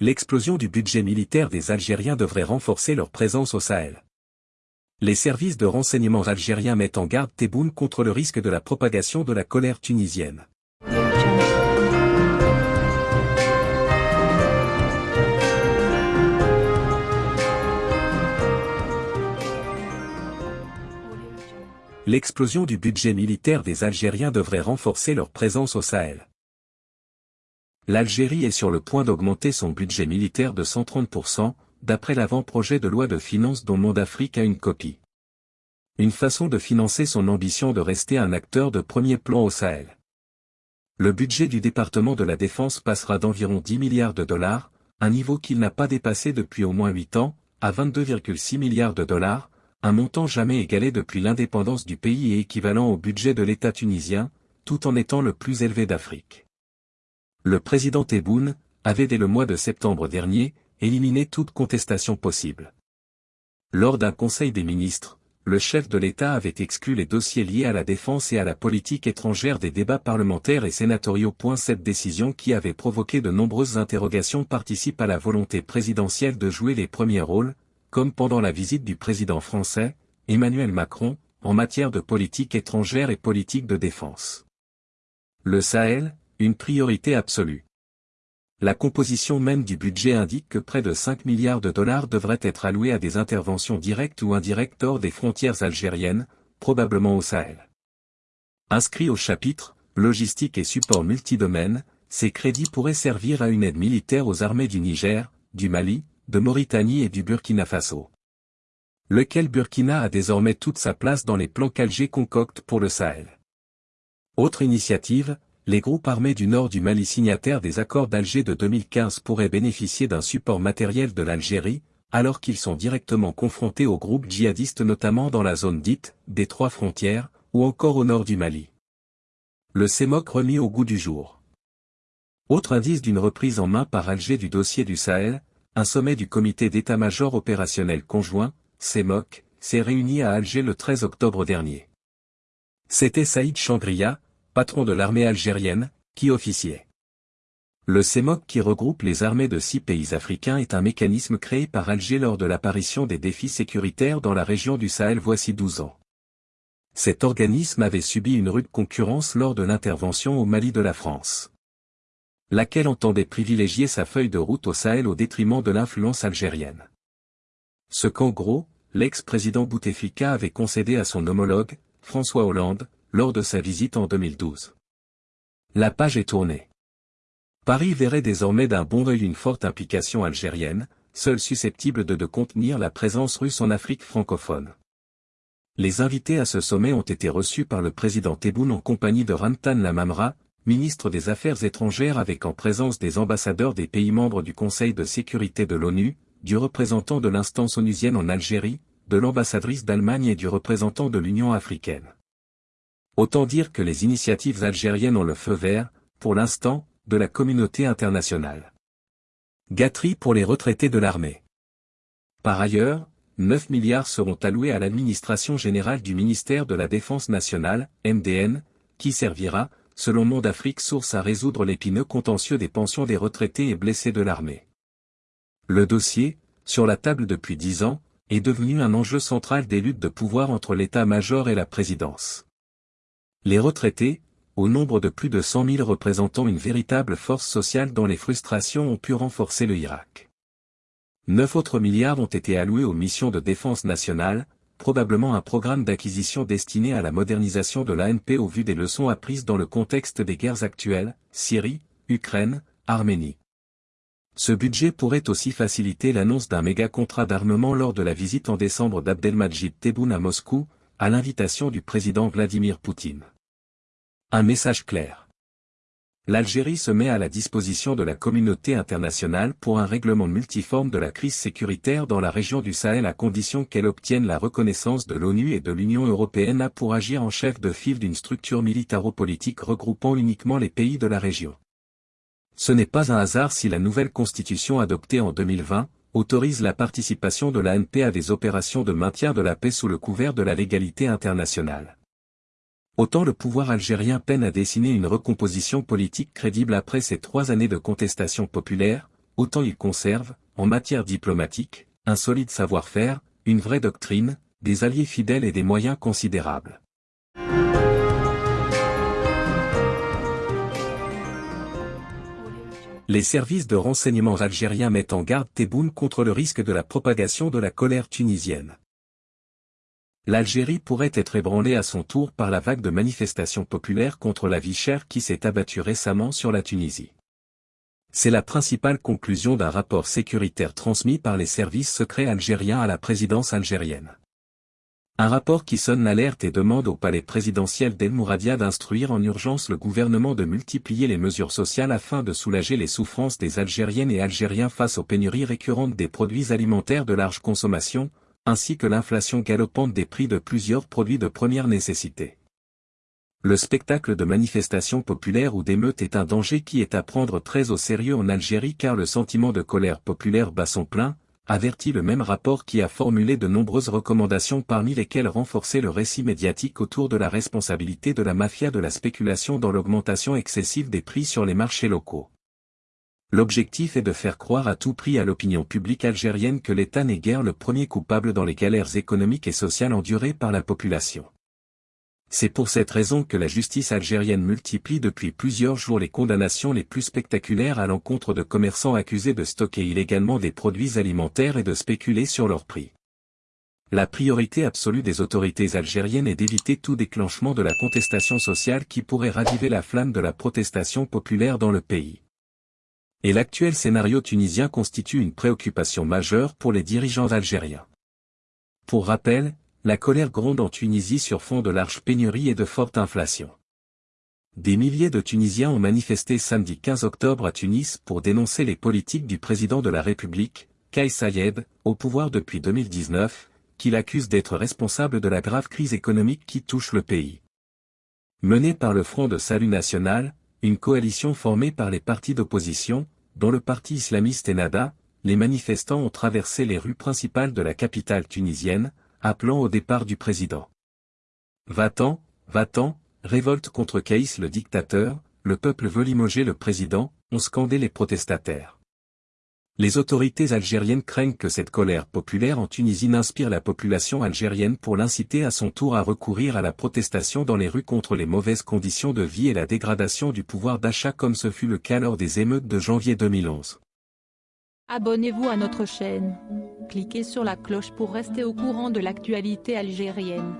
L'explosion du budget militaire des Algériens devrait renforcer leur présence au Sahel. Les services de renseignement algériens mettent en garde Tebboune contre le risque de la propagation de la colère tunisienne. L'explosion du budget militaire des Algériens devrait renforcer leur présence au Sahel. L'Algérie est sur le point d'augmenter son budget militaire de 130%, d'après l'avant-projet de loi de finances dont Monde Afrique a une copie. Une façon de financer son ambition de rester un acteur de premier plan au Sahel. Le budget du département de la Défense passera d'environ 10 milliards de dollars, un niveau qu'il n'a pas dépassé depuis au moins 8 ans, à 22,6 milliards de dollars, un montant jamais égalé depuis l'indépendance du pays et équivalent au budget de l'État tunisien, tout en étant le plus élevé d'Afrique. Le président Tebboune avait dès le mois de septembre dernier, éliminé toute contestation possible. Lors d'un conseil des ministres, le chef de l'État avait exclu les dossiers liés à la défense et à la politique étrangère des débats parlementaires et sénatoriaux. Cette décision qui avait provoqué de nombreuses interrogations participe à la volonté présidentielle de jouer les premiers rôles, comme pendant la visite du président français, Emmanuel Macron, en matière de politique étrangère et politique de défense. Le Sahel, une priorité absolue. La composition même du budget indique que près de 5 milliards de dollars devraient être alloués à des interventions directes ou indirectes hors des frontières algériennes, probablement au Sahel. Inscrit au chapitre Logistique et support multidomaine, ces crédits pourraient servir à une aide militaire aux armées du Niger, du Mali, de Mauritanie et du Burkina Faso. Lequel Burkina a désormais toute sa place dans les plans qu'Alger concocte pour le Sahel. Autre initiative, les groupes armés du nord du Mali signataires des accords d'Alger de 2015 pourraient bénéficier d'un support matériel de l'Algérie, alors qu'ils sont directement confrontés aux groupes djihadistes notamment dans la zone dite des trois frontières, ou encore au nord du Mali. Le CEMOC remis au goût du jour. Autre indice d'une reprise en main par Alger du dossier du Sahel, un sommet du comité d'état-major opérationnel conjoint, CEMOC, s'est réuni à Alger le 13 octobre dernier. C'était Saïd Changria, patron de l'armée algérienne, qui officiait. Le CEMOC qui regroupe les armées de six pays africains est un mécanisme créé par Alger lors de l'apparition des défis sécuritaires dans la région du Sahel voici 12 ans. Cet organisme avait subi une rude concurrence lors de l'intervention au Mali de la France. Laquelle entendait privilégier sa feuille de route au Sahel au détriment de l'influence algérienne. Ce qu'en gros, l'ex-président Bouteflika avait concédé à son homologue, François Hollande, lors de sa visite en 2012. La page est tournée. Paris verrait désormais d'un bon œil une forte implication algérienne, seule susceptible de, de contenir la présence russe en Afrique francophone. Les invités à ce sommet ont été reçus par le président Tebboune en compagnie de Ramtan Lamamra, ministre des Affaires étrangères avec en présence des ambassadeurs des pays membres du Conseil de sécurité de l'ONU, du représentant de l'instance onusienne en Algérie, de l'ambassadrice d'Allemagne et du représentant de l'Union africaine. Autant dire que les initiatives algériennes ont le feu vert, pour l'instant, de la communauté internationale. Gâterie pour les retraités de l'armée. Par ailleurs, 9 milliards seront alloués à l'administration générale du ministère de la Défense nationale, MDN, qui servira, selon Monde Afrique Source à résoudre l'épineux contentieux des pensions des retraités et blessés de l'armée. Le dossier, sur la table depuis dix ans, est devenu un enjeu central des luttes de pouvoir entre l'état-major et la présidence. Les retraités, au nombre de plus de 100 000 représentant une véritable force sociale dont les frustrations ont pu renforcer le Irak. Neuf autres milliards ont été alloués aux missions de défense nationale, probablement un programme d'acquisition destiné à la modernisation de l'ANP au vu des leçons apprises dans le contexte des guerres actuelles, Syrie, Ukraine, Arménie. Ce budget pourrait aussi faciliter l'annonce d'un méga contrat d'armement lors de la visite en décembre d'Abdelmajid Tebboune à Moscou, à l'invitation du président Vladimir Poutine. Un message clair. L'Algérie se met à la disposition de la communauté internationale pour un règlement multiforme de la crise sécuritaire dans la région du Sahel à condition qu'elle obtienne la reconnaissance de l'ONU et de l'Union européenne pour agir en chef de file d'une structure militaro-politique regroupant uniquement les pays de la région. Ce n'est pas un hasard si la nouvelle constitution adoptée en 2020, autorise la participation de l'ANP à des opérations de maintien de la paix sous le couvert de la légalité internationale. Autant le pouvoir algérien peine à dessiner une recomposition politique crédible après ces trois années de contestation populaire, autant il conserve, en matière diplomatique, un solide savoir-faire, une vraie doctrine, des alliés fidèles et des moyens considérables. Les services de renseignement algériens mettent en garde Tebboune contre le risque de la propagation de la colère tunisienne. L'Algérie pourrait être ébranlée à son tour par la vague de manifestations populaires contre la vie chère qui s'est abattue récemment sur la Tunisie. C'est la principale conclusion d'un rapport sécuritaire transmis par les services secrets algériens à la présidence algérienne. Un rapport qui sonne l'alerte et demande au palais présidentiel d'El Mouradia d'instruire en urgence le gouvernement de multiplier les mesures sociales afin de soulager les souffrances des Algériennes et Algériens face aux pénuries récurrentes des produits alimentaires de large consommation, ainsi que l'inflation galopante des prix de plusieurs produits de première nécessité. Le spectacle de manifestations populaires ou d'émeutes est un danger qui est à prendre très au sérieux en Algérie car le sentiment de colère populaire bat son plein, avertit le même rapport qui a formulé de nombreuses recommandations parmi lesquelles renforcer le récit médiatique autour de la responsabilité de la mafia de la spéculation dans l'augmentation excessive des prix sur les marchés locaux. L'objectif est de faire croire à tout prix à l'opinion publique algérienne que l'État n'est guère le premier coupable dans les galères économiques et sociales endurées par la population. C'est pour cette raison que la justice algérienne multiplie depuis plusieurs jours les condamnations les plus spectaculaires à l'encontre de commerçants accusés de stocker illégalement des produits alimentaires et de spéculer sur leur prix. La priorité absolue des autorités algériennes est d'éviter tout déclenchement de la contestation sociale qui pourrait raviver la flamme de la protestation populaire dans le pays. Et l'actuel scénario tunisien constitue une préoccupation majeure pour les dirigeants algériens. Pour rappel, la colère gronde en Tunisie sur fond de large pénurie et de forte inflation. Des milliers de Tunisiens ont manifesté samedi 15 octobre à Tunis pour dénoncer les politiques du président de la République, Kais Sayed, au pouvoir depuis 2019, qu'il accuse d'être responsable de la grave crise économique qui touche le pays. Menée par le Front de Salut National, une coalition formée par les partis d'opposition, dont le parti islamiste Ennahda, les manifestants ont traversé les rues principales de la capitale tunisienne, appelant au départ du président. Va-t'en, va-t'en, révolte contre Caïs le dictateur, le peuple veut limoger le président, ont scandé les protestataires. Les autorités algériennes craignent que cette colère populaire en Tunisie n'inspire la population algérienne pour l'inciter à son tour à recourir à la protestation dans les rues contre les mauvaises conditions de vie et la dégradation du pouvoir d'achat comme ce fut le cas lors des émeutes de janvier 2011. Abonnez-vous à notre chaîne. Cliquez sur la cloche pour rester au courant de l'actualité algérienne.